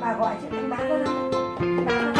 bà gọi chị anh bá ra đây anh bán con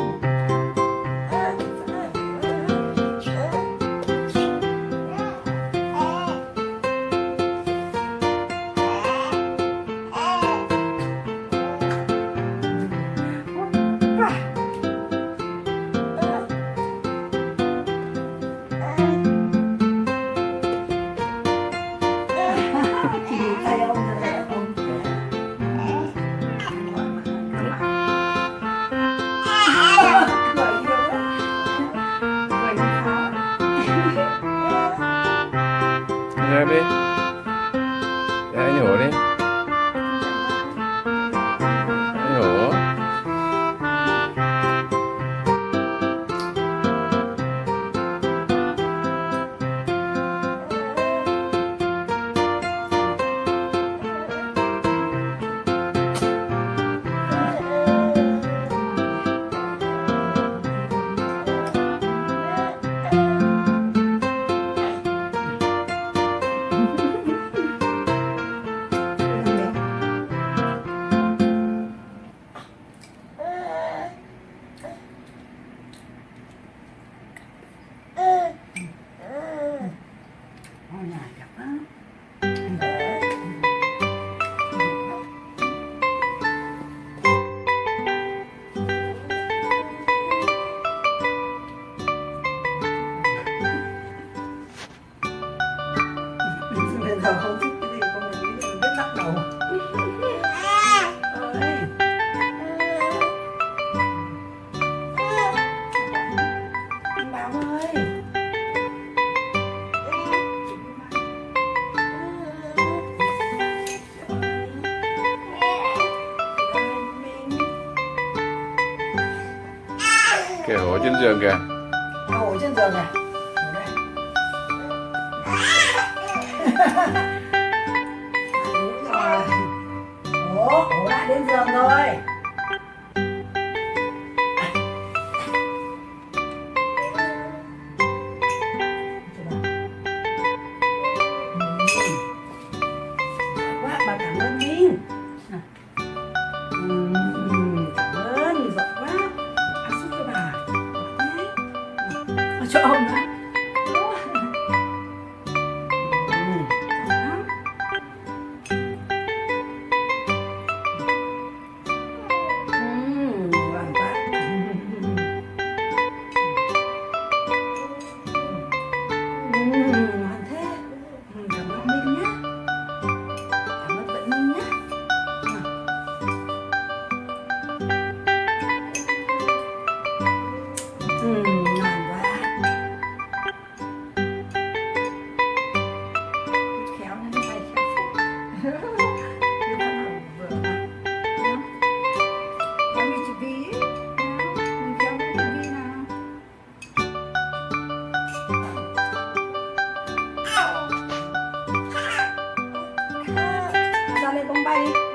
Giờ không? Thích cái gì con mình biết biết bắt đầu. Kìa hổ trên giường kìa. Ngồi trên giường này Đúng rồi. Ủa, ủa lại đến giường rồi 拜。